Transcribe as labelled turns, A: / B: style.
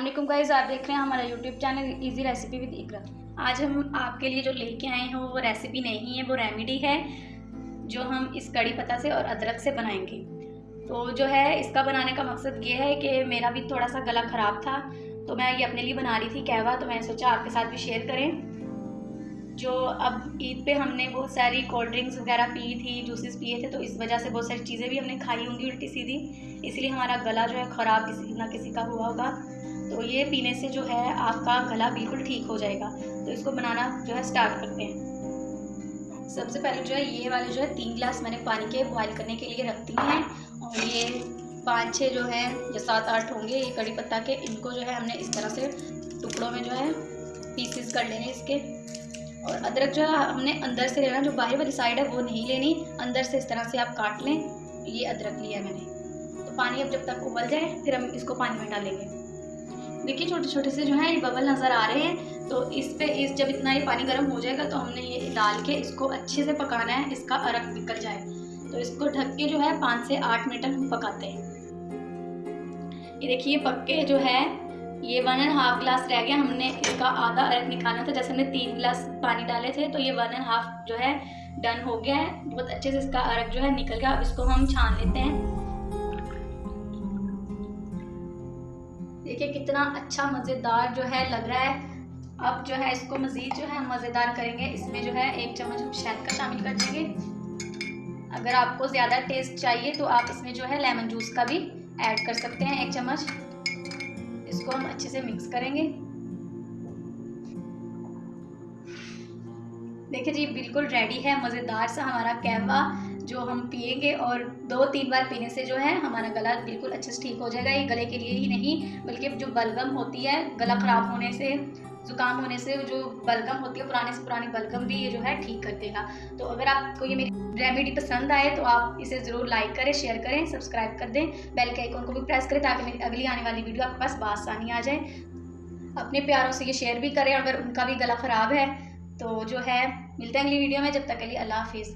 A: Aslam guys आप देख रहे हैं हमारा YouTube channel easy recipe with Iqra आज हम आपके लिए जो लेके आए हैं, वो रेसिपी नहीं है, वो रेमेडी है, जो हम इस कड़ी पत्ता से और अदरक से बनाएँगे। तो जो है, इसका बनाने का मकसद ये है कि मेरा भी थोड़ा सा गला ख़राब था तो मैं ये अपने लिए बना रही थी कहवा तो मैंने सोचा आपके साथ भी शेयर करें। जो अब ईद पे हमने बहुत सारी कोल्ड ड्रिंक्स वगैरह पी थी जूसेस पिए थे तो इस वजह से बहुत सारी चीज़ें भी हमने खाई होंगी उल्टी सीधी। इसलिए हमारा गला जो है ख़राब किसी, ना किसी का हुआ होगा। तो ये पीने से जो है आपका गला बिल्कुल ठीक हो जाएगा। तो इसको बनाना जो है स्टार्ट करते हैं। सबसे पहले जो है ये वाले जो है तीन गिलास मैंने पानी के बॉयल करने के लिए रखती हैं। और ये पाँच छः जो है, या सात, आठ होंगे, ये कड़ी पत्ता के, इनको जो है हमने इस तरह से टुकड़ों में जो है पीसेस कर लेने इसके। और अदरक जो है हमने अंदर से लेना, जो बाहर वाली साइड है, वो नहीं लेनी। अंदर से इस तरह से आप काट लें। ये अदरक लिया मैंने। तो पानी अब जब तक उबल जाए, फिर हम इसको पानी में डालेंगे। देखिए छोटे छोटे से जो है, ये बबल नज़र आ रहे हैं। तो इस पे, इस जब इतना ये पानी गर्म हो जाएगा तो हमने ये डाल के इसको अच्छे से पकाना है। इसका अरक निकल जाए। तो इसको ढक के जो है, पाँच से आठ मिनट हम पकाते हैं। ये देखिए पक्के जो है ये वन एंड हाफ़ ग्लास रह गया, हमने इसका आधा अरक निकालना था, जैसे हमने तीन गिलास पानी डाले थे तो ये वन एंड हाफ़ जो है डन हो गया है। बहुत अच्छे से इसका अरक जो है निकल गया अब इसको हम छान लेते हैं। देखिए कितना अच्छा मज़ेदार जो है लग रहा है। अब जो है इसको मज़ीद जो है मज़ेदार करेंगे। इसमें जो है एक चम्मच हम शहद का शामिल कर देंगे। अगर आपको ज़्यादा टेस्ट चाहिए तो आप इसमें जो है लेमन जूस का भी ऐड कर सकते हैं, एक चम्मच। इसको हम अच्छे से मिक्स करेंगे। देखिए जी, बिल्कुल रेडी है, मज़ेदार सा हमारा कहवा जो हम पिएँगे और दो तीन बार पीने से जो है हमारा गला बिल्कुल अच्छे से ठीक हो जाएगा। ये गले के लिए ही नहीं, बल्कि जो बलगम होती है, गला ख़राब होने से ज़ुकाम होने से जो बलगम होती है, पुराने से पुरानी बलगम भी ये जो है ठीक कर देगा। तो अगर आपको ये मेरी रेमेडी पसंद आए तो आप इसे ज़रूर लाइक करें शेयर करें सब्सक्राइब कर दें। बेल के आइकॉन को भी प्रेस करें, ताकि मेरी अगली आने वाली वीडियो आपके पास बासानी आ जाए। अपने प्यारों से ये शेयर भी करें अगर उनका भी गला ख़राब है तो जो है, मिलते हैं अगली वीडियो में, जब तक के लिए अल्लाह हाफिज़.